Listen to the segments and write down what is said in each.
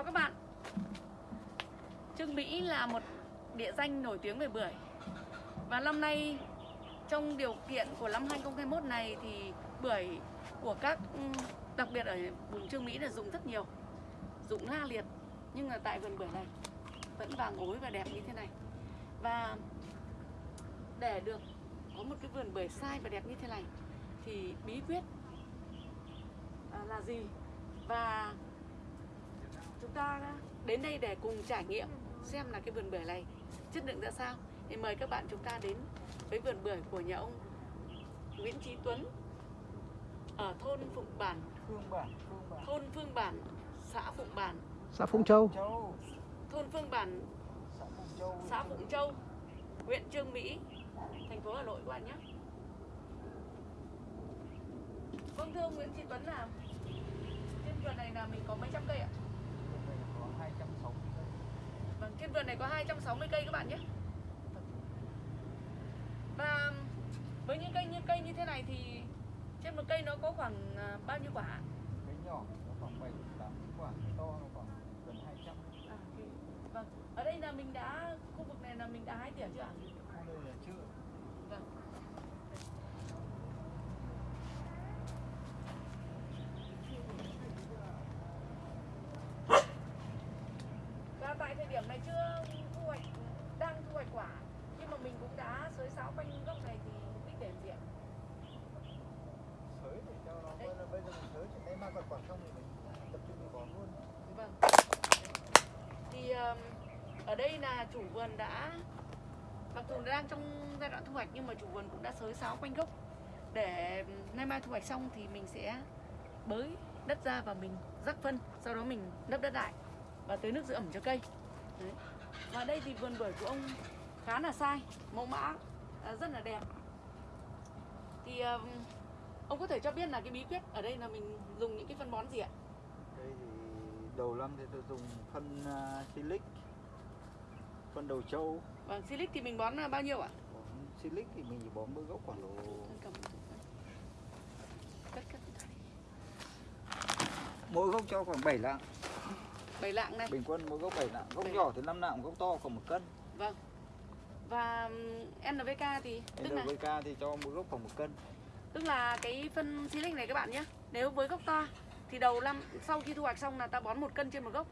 Chào các bạn. Trương Mỹ là một địa danh nổi tiếng về bưởi. Và năm nay, trong điều kiện của năm 2021 này thì bưởi của các ừ, đặc biệt ở vùng Trương Mỹ là dùng rất nhiều. Dụng la liệt, nhưng mà tại vườn bưởi này vẫn vàng ối và đẹp như thế này. Và để được có một cái vườn bưởi sai và đẹp như thế này thì bí quyết à, là gì? Và chúng ta đến đây để cùng trải nghiệm xem là cái vườn bưởi này chất lượng ra sao thì mời các bạn chúng ta đến với vườn bưởi của nhà ông Nguyễn Trí Tuấn ở thôn Phụng Bản, Phương Bản, Phương Bản. thôn Phương Bản, xã Phụng Bản, xã Phụng Châu, thôn Phương Bản, xã Phụng Châu, xã Phụng Châu, huyện Trương Mỹ, thành phố Hà Nội các bạn nhé. Vâng thưa ông Nguyễn Trí Tuấn là trên vườn này là mình có mấy trăm cây ạ? Vườn này có 260 cây. Vâng, trên vườn này có 260 cây các bạn nhé. Và với những cây như cây như thế này thì trên một cây nó có khoảng à, bao nhiêu quả? Cây nhỏ nó khoảng 7 8 quả, to nó khoảng gần 200. À, ok. Vâng, ở đây là mình đã khu vực này là mình đã hái tỉa chưa ạ? Khu đây là chưa. Vâng. Và tại thời điểm này chưa thu hoạch, đang thu hoạch quả Nhưng mà mình cũng sáo quanh gốc này thì mục đích để làm gì ạ? Sới để cho nó Đấy. bây giờ mình sới chỉ lấy mang quả quả xong thì mình tập trung mình bón luôn. Vâng Thì ở đây là chủ vườn đã Mặc dù đang trong giai đoạn thu hoạch nhưng mà chủ vườn cũng đã xới sáo quanh gốc Để nay mai thu hoạch xong thì mình sẽ bới đất ra và mình rắc phân Sau đó mình lấp đất lại và tưới nước giữ ẩm cho cây Đấy. Và đây thì vườn bưởi của ông khá là sai Mẫu mã rất là đẹp Thì ông có thể cho biết là cái bí quyết ở đây là mình dùng những cái phân bón gì ạ? Đây thì đầu năm thì tôi dùng phân uh, silic, phân đầu trâu. Vâng, silic thì mình bón là bao nhiêu ạ? Bón silic thì mình chỉ bón bơ gốc khoảng độ một mỗi gốc cho khoảng 7 lạng. Bảy lạng này. Bình quân mỗi gốc 7 lạng. Gốc Bảy. nhỏ thì 5 lạng, gốc to khoảng 1 cân. Vâng. Và NPK thì tức là NPK thì cho mỗi gốc khoảng 1 cân. tức là cái phân silic này các bạn nhé. Nếu với gốc to thì đầu năm sau khi thu hoạch xong là ta bón một cân trên một gốc.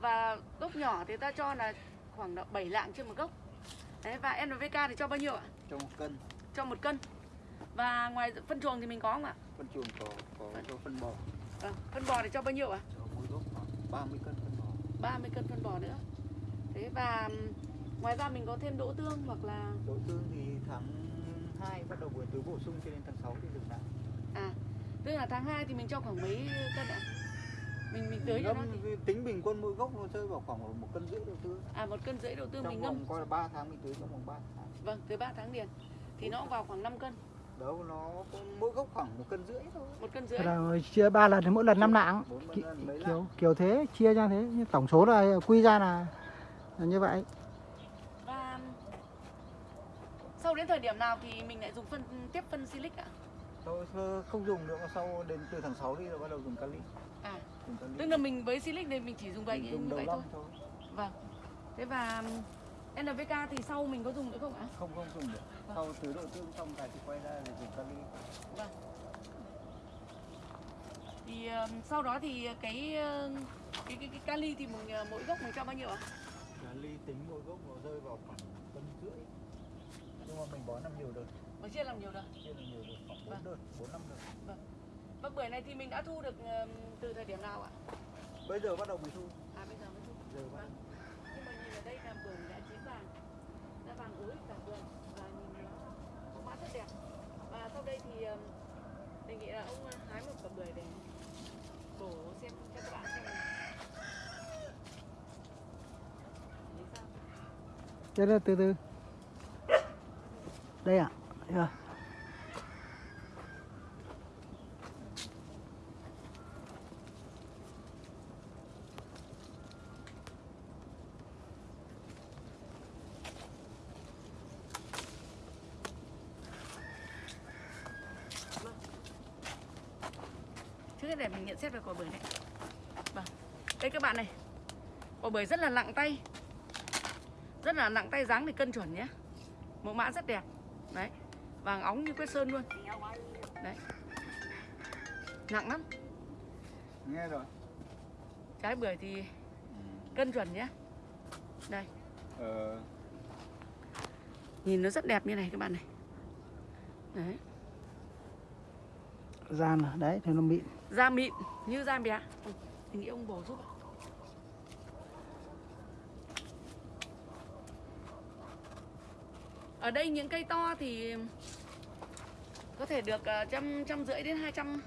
Và gốc nhỏ thì ta cho là khoảng độ 7 lạng trên một gốc. Đấy và NPK thì cho bao nhiêu ạ? Cho 1 cân. Cho một cân. Và ngoài phân chuồng thì mình có không ạ? Phân chuồng có có cho phân bò. Vâng. Phân bò thì cho bao nhiêu ạ? Cho mỗi gốc khoảng 30 cân phân bò. 30 cân phân bò nữa. Thế và ngoài ra mình có thêm đỗ tương hoặc là Đỗ tương thì tháng 2 bắt đầu buổi tưới bổ sung cho đến tháng 6 thì dừng lại. À, tức là tháng 2 thì mình cho khoảng mấy cân ạ? Mình mình tưới cho nó thì tính bình quân mỗi gốc nó rơi vào khoảng một cân rưỡi đỗ tương. à một cân rưỡi đậu tương Trong mình vòng ngâm coi là 3 tháng mình tưới trong vòng 3 tháng. vâng tới 3 tháng liền thì nó cũng vào khoảng 5 cân Đâu nó cũng mỗi gốc khoảng một cân rưỡi thôi. một cân rưỡi là chia ba lần thì mỗi lần năm mấy Kiểu lạng. kiểu thế chia ra thế, nhưng tổng số là quy ra là, là như vậy. và sau đến thời điểm nào thì mình lại dùng phân tiếp phân silic ạ? Thôi không dùng nữa mà sau đến từ tháng 6 đi là bắt đầu dùng kali. À, Dùng kali. tức là mình với silic này mình chỉ dùng vậy Mình dùng như vậy thôi. thôi. Vâng. Thế và NPK thì sau mình có dùng nữa không ạ? Không không dùng được. Vâng. Sau tưới đỗ tương xong cái thì quay ra để dùng kali. Vâng. Thì ờ, sau đó thì cái cái cái, cái kali thì mình ờ, mỗi gốc mình cho bao nhiêu ạ? Kali tính mỗi gốc nó rơi vào khoảng mà mình bón làm nhiều đợt, Mình chia làm nhiều đợt. chia làm nhiều đợt khoảng 4 Vâng. đợt, 4 5 đợt. Và bưởi này thì mình đã thu được từ thời điểm nào ạ? Bây giờ bắt đầu mới thu. À bây giờ mới thu. Giờ bắt Vâng. Nhưng mà nhìn ở đây là bưởi đã chín vàng, đã vàng ối cả vườn và nhìn nó có mã rất đẹp. Và sau đây thì đề nghị là ông hái một quả bưởi để bổ xem cho các bạn xem. Thế là từ từ. Đây ạ. à. rồi. Trước để mình nhận xét về quả bưởi này. Vâng. Đây các bạn này. Quả bưởi rất là nặng tay Rất là nặng tay dáng thì cân chuẩn nhé Mẫu mã rất đẹp Đấy. Vàng óng như quét sơn luôn. Đấy. Nặng lắm. Nghe rồi. Trái bưởi thì ừ. cân chuẩn nhé. Đây. Ờ, Nhìn nó rất đẹp như này các bạn này. Đấy. Gian à, đấy thì nó mịn. Da mịn như da bé ừ, Mình nghĩ ông bổ giúp ạ. Ở đây những cây to thì có thể được ờ, trăm trăm rưỡi đến 200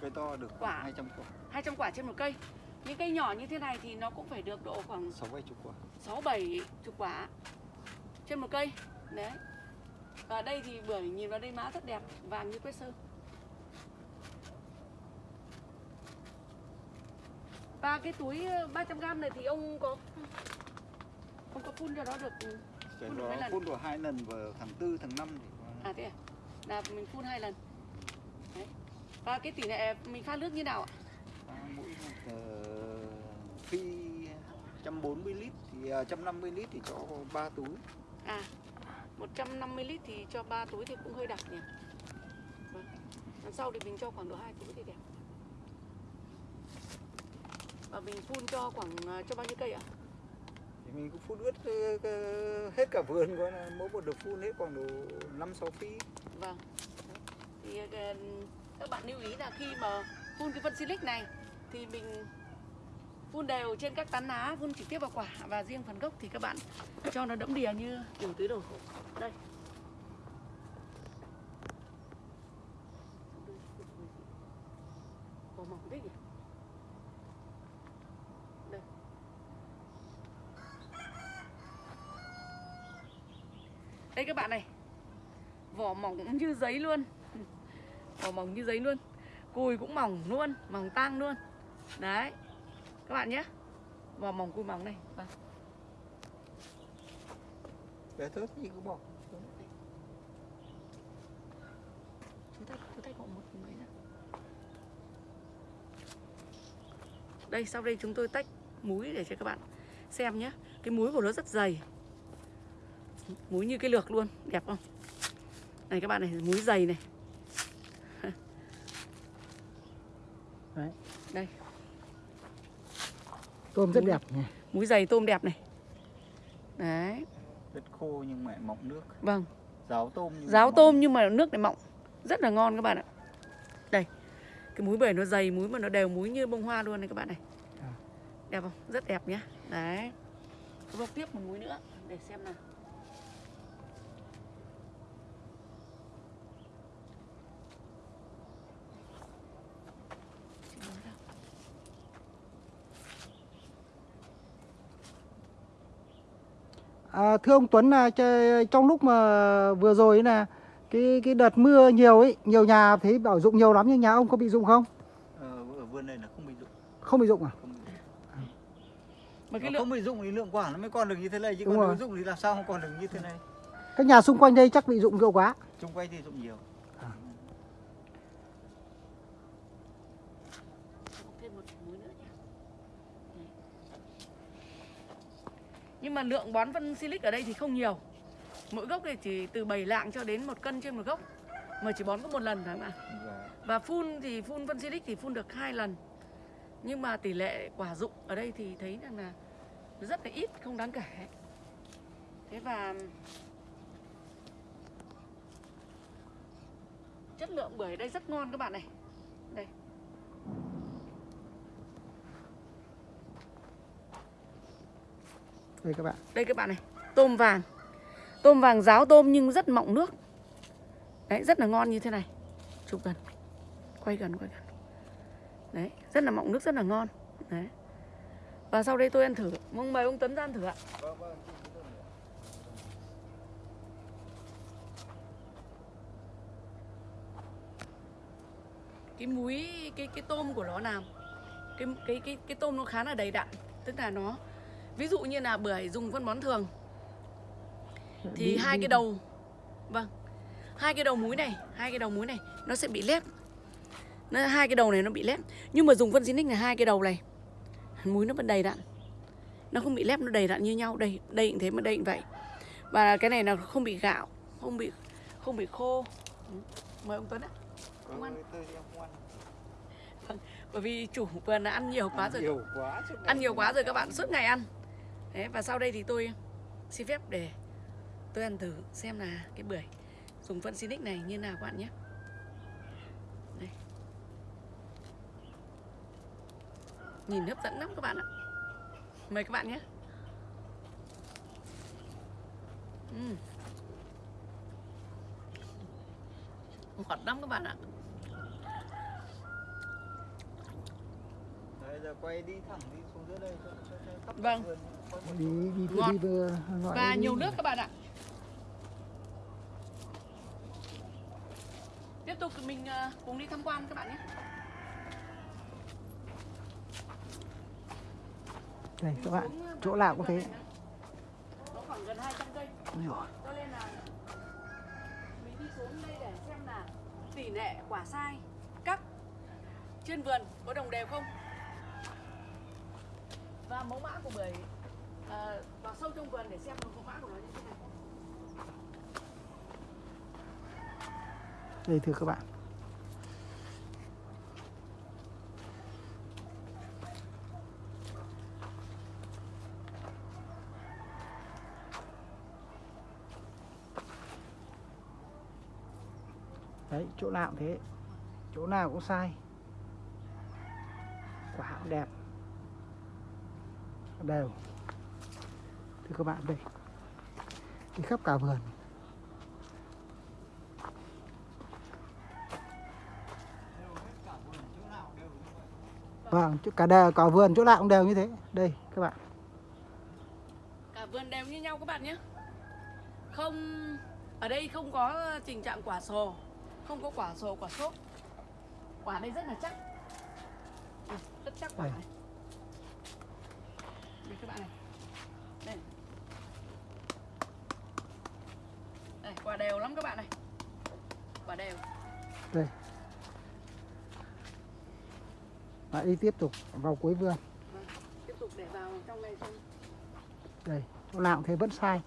cây to được Quả. khoảng 200 quả 200 quả trên một cây. Những cây nhỏ như thế này thì nó cũng phải được độ khoảng sáu bảy chục quả 6 7 chục quả trên một cây. Đấy. Và đây thì bưởi nhìn vào đây mã rất đẹp, vàng như quét sơn. Và cái túi ờ, 300g này thì ông có ông có phun cho nó được cái Phun lần? phun được hai lần vào tháng tư tháng năm thì có- à thế à? Là mình phun hai lần. Đấy. Và cái tỷ lệ mình pha nước như nào ạ? À, mỗi một uh, phi 140 lít thì uh, 150 lít thì cho 3 túi À 150 lít thì cho 3 túi thì cũng hơi đặc nhỉ vâng. Lần sau thì mình cho khoảng độ 2 túi thì đẹp Và mình phun cho khoảng à, cho bao nhiêu cây ạ? thì mình cũng phun ướt hết cả vườn coi là mỗi một đợt phun hết khoảng độ 5 6 phi Vâng. Thì ờ, các bạn lưu ý là khi mà phun cái phân silic này Thì mình phun đều trên các tán lá, phun trực tiếp vào quả Và riêng phần gốc thì các bạn cho nó đẫm đìa như kiểu tưới đồ. Đây. Vỏ mỏng thế nhỉ? Đây các bạn này. Vỏ mỏng như giấy luôn. Vỏ mỏng như giấy luôn. Cùi cũng mỏng luôn, mỏng tang luôn. Đấy Các bạn nhé. Vỏ mỏng cùi mỏng này. Vâng. bé thớt gì cứ bỏ. Chú tay, chú tay một mấy ra Đây sau đây chúng tôi tách múi để cho các bạn xem nhé. Cái múi của nó rất dày Múi như cái lược luôn, đẹp không? Này các bạn này, múi dày này. Đấy. Đây, tôm rất Múi. đẹp nhỉ? Múi dày tôm đẹp này. Đấy, đất khô nhưng mà mọng nước. Vâng. Ráo tôm nhưng Ráo tôm nhưng mà nước này mọng. Rất là ngon các bạn ạ. Đây. Cái múi bưởi nó dày múi mà nó đều múi như bông hoa luôn này các bạn này. À. Đẹp không? Rất đẹp nhá. Đấy. Tôi bóc tiếp một múi nữa Để xem nào à, thưa ông Tuấn là trong lúc mà vừa rồi ấy là cái cái đợt mưa nhiều ấy nhiều nhà thấy bảo dụng nhiều lắm nhưng nhà ông có bị dụng không? Ờ, ở vườn này là không bị dụng. Không bị dụng à? Không bị dụng. Mà cái Nó lượng không bị dụng thì lượng quả nó mới còn được như thế này chứ Đúng còn rồi. nếu dụng thì làm sao không còn được như thế này? Các nhà xung quanh đây chắc bị dụng nhiều quá. Chung quanh thì dụng nhiều thêm một múi nữa nhé Đấy. Nhưng mà lượng bón phân silic ở đây thì không nhiều. Mỗi gốc thì chỉ từ 7 lạng cho đến một cân trên một gốc. Mà chỉ bón có một lần phải không ạ? và phun thì phun phân silic thì phun được hai lần. Nhưng mà tỷ lệ quả dụng ở đây thì thấy rằng là rất là ít, không đáng kể. Thế và Chất lượng bưởi ở đây rất ngon các bạn này. Đây đây các bạn. Đây các bạn này, tôm vàng. Tôm vàng ráo tôm nhưng rất mọng nước. Đấy, rất là ngon như thế này. Chụp gần. Quay gần, quay gần. Đấy, rất là mọng nước, rất là ngon. Đấy. Và sau đây tôi ăn thử. Mong mời ông Tấn ra ăn thử ạ. Vâng vâng Cái muối, cái cái tôm của nó làm cái, cái, cái, cái tôm nó khá là đầy đặn. Tức là nó Ví dụ như là bưởi dùng phân bón thường. Thì Bị- hai cái đầu Vâng Hai cái đầu múi này Hai cái đầu múi này Nó sẽ bị lép. Nó, Hai cái đầu này nó bị lép. Nhưng mà dùng phân Zinix này hai cái đầu này. Múi nó vẫn đầy đặn. Nó không bị lép nó đầy đặn như nhau. Đây đây cũng thế mà đây cũng vậy. Và cái này là không bị gạo không bị không bị khô. Ừ. mời ông Tuấn ạ. Không ăn. tôi em không ăn. Bởi vì chủ vườn là ăn nhiều quá rồi nhiều quá ăn nhiều quá rồi các bạn suốt ngày ăn Đấy, và sau đây thì tôi xin phép để tôi ăn thử xem là cái bưởi dùng phân Sinic này như nào các bạn nhé đây. nhìn hấp dẫn lắm các bạn ạ mời các bạn nhé Ừm. ngọt lắm các bạn ạ Đấy, giờ quay đi thẳng đi xuống dưới đây cho, cho, cho Vâng. vườn, đi đi Ngọt. đi vừa gọi và đi. nhiều nước các bạn ạ. Tiếp tục mình ờ, cùng đi tham quan các bạn nhé. Đây các bạn chỗ nào cũng thế. nó khoảng gần 200 cây. Cho nên là mình đi xuống đây để xem là tỷ lệ quả sai cắt trên vườn có đồng đều không. Và mẫu mã của bưởi ờ, vào sâu trong vườn để xem mẫu mã của nó như thế này đây thưa các bạn. Đấy chỗ nào cũng thế. Chỗ nào cũng sai. Quả cũng đẹp. Đều thưa các bạn đây. Đi khắp cả vườn. Vâng, cả đều cả vườn chỗ nào cũng đều như thế. Đây các bạn. cả vườn đều như nhau các bạn nhé. Không ở đây không có tình trạng quả sồ không có quả sồ quả xốp quả đây rất là chắc. Ừ, rất chắc quả này đây các bạn này đây đây quả đều lắm các bạn này quả đều Đây. Lại đi tiếp tục vào cuối vườn. Vâng, tiếp tục để vào trong này xem Đây, chỗ nào cũng thế vẫn sai.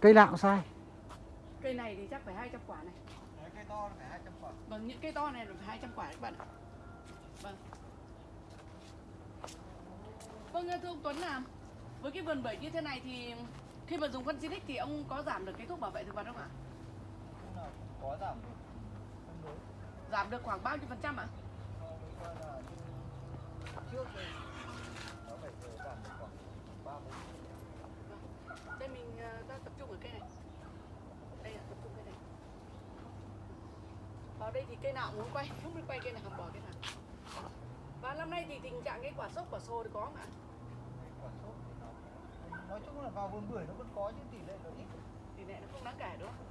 Cây nào cũng sai. cây này thì chắc phải 200 quả này Đấy, cây to là phải 200 quả vâng những cây to này là phải 200 quả các bạn ạ vâng vâng thưa ông Tuấn là với cái vườn bưởi như thế này thì khi mà dùng phân Silic thì ông có giảm được cái thuốc bảo vệ thực vật không ạ? Có giảm được giảm được khoảng bao nhiêu phần trăm ạ? Trước đây nó phải giảm được khoảng ba bốn đây mình ờ, ta tập trung ở cây này. Đây là tập trung cây này. Vào đây thì cây nào muốn quay không biết quay cây nào bỏ cây nào năm nay thì tình trạng cái quả sốc quả sồ thì có không ạ? Quả sốt thì nó nói chung là vào vườn bưởi nó vẫn có nhưng tỷ lệ nó ít. Tỷ lệ nó không đáng kể đúng không?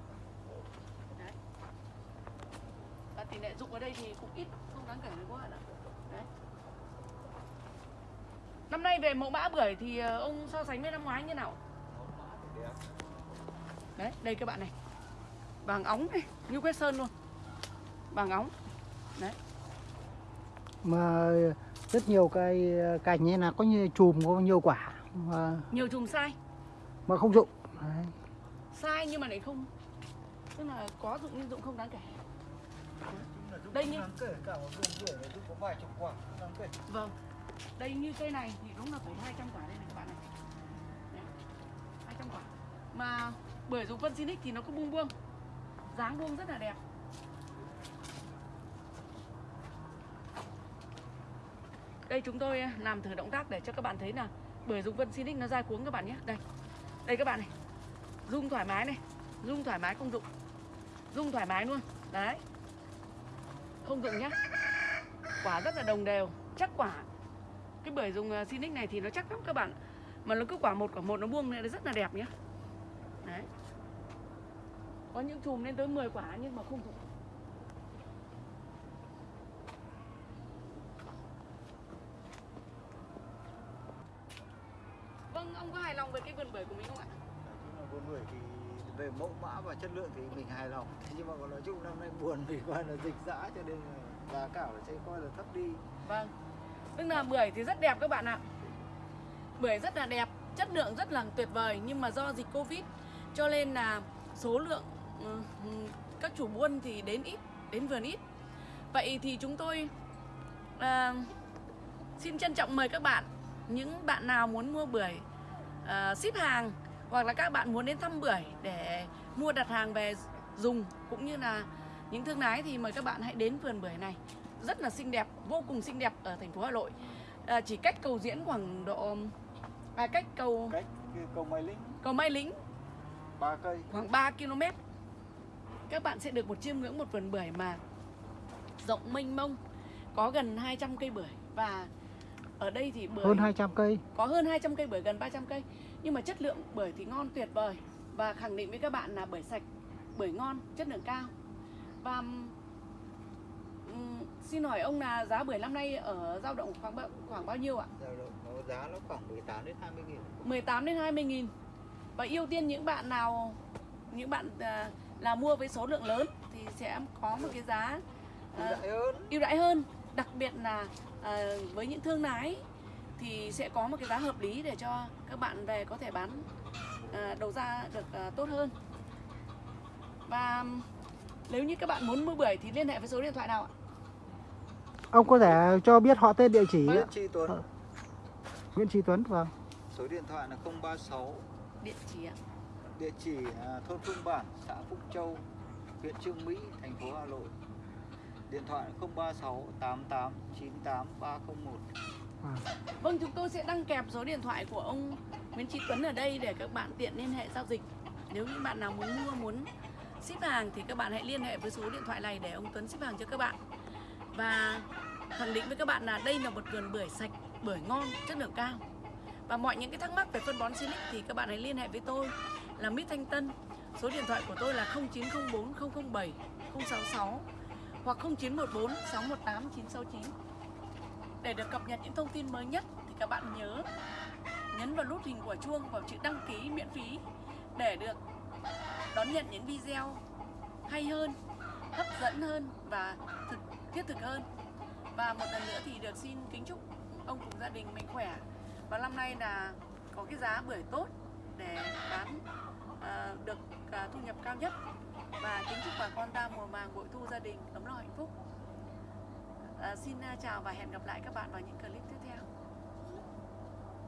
Đấy. Và tỷ lệ dụng ở đây thì cũng ít không đáng kể các bạn ạ? Đấy. Năm nay về mẫu mã bưởi thì ờ, ông so sánh với năm ngoái như nào? Đấy đây các bạn này. Vàng óng này như quét sơn luôn. Vàng óng Mà rất nhiều cây cành như là có như chùm có nhiều quả mà, nhiều chùm sai. mà không dụng. Đấy. sai nhưng mà lại không. Tức là có dụng nhưng dụng không đáng kể. Đây như- đáng kể cả một vườn bưởi là giúp có vài chục quả không đáng kể. Vâng. Đây như cây này thì đúng là phải 200 quả đây này các bạn này. Đấy, 200 quả. Mà bưởi dùng phân Sinic thì nó cứ buông buông. Dáng buông rất là đẹp đây chúng tôi à, làm thử động tác để cho các bạn thấy là bưởi dùng vân Sinic nó dai cuống các bạn nhé. Đây đây các bạn này. Rung thoải mái này rung thoải mái không dụng. Rung thoải mái luôn. Đấy. Không dụng nhá. Quả rất là đồng đều. Chắc quả cái bưởi dùng à, uh, Sinic này thì nó chắc lắm các bạn. Mà nó cứ quả một quả một nó buông lên rất là đẹp nhá. Đấy. Có những chùm lên tới 10 quả nhưng mà không dụng vâng ông có hài lòng về cái vườn bưởi của mình không ạ là vườn bưởi thì về mẫu mã và chất lượng thì mình hài lòng thế nhưng mà còn nói chung năm nay buồn vì coi là dịch dã cho nên là giá cả sẽ coi là thấp đi Vâng. Tức là bưởi thì rất đẹp các bạn ạ. Bưởi rất là đẹp, chất lượng rất là tuyệt vời nhưng mà do dịch Covid cho nên là số lượng ừ, ừ, các chủ buôn thì đến ít, đến vườn ít. Vậy thì chúng tôi à, xin trân trọng mời các bạn những bạn nào muốn mua bưởi à, ship hàng hoặc là các bạn muốn đến thăm bưởi để mua đặt hàng về dùng cũng như là những thương lái thì mời các bạn hãy đến vườn bưởi này. Rất là xinh đẹp vô cùng xinh đẹp ở thành phố Hà Nội. À, chỉ cách cầu diễn khoảng độ à, cách cầu cách cái cầu Mai Linh. cầu Mai Lĩnh ba cây. Khoảng 3 km. Các bạn sẽ được một chiêm ngưỡng một vườn bưởi mà rộng mênh mông có gần 200 cây bưởi và ở đây thì bưởi hơn 200 cây. Có hơn 200 cây bưởi gần 300 cây. Nhưng mà chất lượng bưởi thì ngon tuyệt vời. Và khẳng định với các bạn là bưởi sạch bưởi ngon chất lượng cao. Và xin hỏi ông là giá bưởi năm nay ở dao động khoảng bao, khoảng bao nhiêu ạ? Dao động nó giá nó khoảng 18 đến 20 nghìn. 18 đến 20 nghìn. Và ưu tiên những bạn nào những bạn à, là mua với số lượng lớn thì sẽ có một cái giá ưu à, đãi hơn. ưu đãi hơn đặc biệt là à, với những thương lái thì sẽ có một cái giá hợp lý để cho các bạn về có thể bán à, đầu ra được à, tốt hơn và nếu như các bạn muốn mua bưởi thì liên hệ với số điện thoại nào ạ? ông có thể cho biết họ tên địa chỉ Nguyễn Tri Tuấn Ờ. Nguyễn Trí Tuấn vâng số điện thoại là 036 Địa chỉ ạ. địa chỉ à, thôn Phương Bản xã Phúc Châu huyện Trương Mỹ thành phố Hà Nội điện thoại 036 88 98 301 Vâng. Vâng, chúng tôi sẽ đăng kèm số điện thoại của ông Nguyễn Trí Tuấn ở đây để các bạn tiện liên hệ giao dịch. Nếu như bạn nào muốn mua, muốn ship hàng thì các bạn hãy liên hệ với số điện thoại này để ông Tuấn ship hàng cho các bạn. Và khẳng định với các bạn là đây là một vườn bưởi sạch, bưởi ngon, chất lượng cao. Và mọi những cái thắc mắc về phân bón Silic thì các bạn hãy liên hệ với tôi là Mít Thanh Tân. Số điện thoại của tôi là 0904 007 066 hoặc 0914 618 969. Để được cập nhật những thông tin mới nhất thì các bạn nhớ nhấn vào nút hình quả chuông vào chữ đăng ký miễn phí để được đón nhận những video hay hơn, hấp dẫn hơn và thực thiết thực hơn. Và một lần nữa thì được xin kính chúc ông cùng gia đình mình khỏe và năm nay là có cái giá bưởi tốt để bán à, được à, thu nhập cao nhất và kính chúc bà con ta mùa màng bội thu gia đình ấm no hạnh phúc. À, xin à, chào và hẹn gặp lại các bạn vào những clip tiếp theo.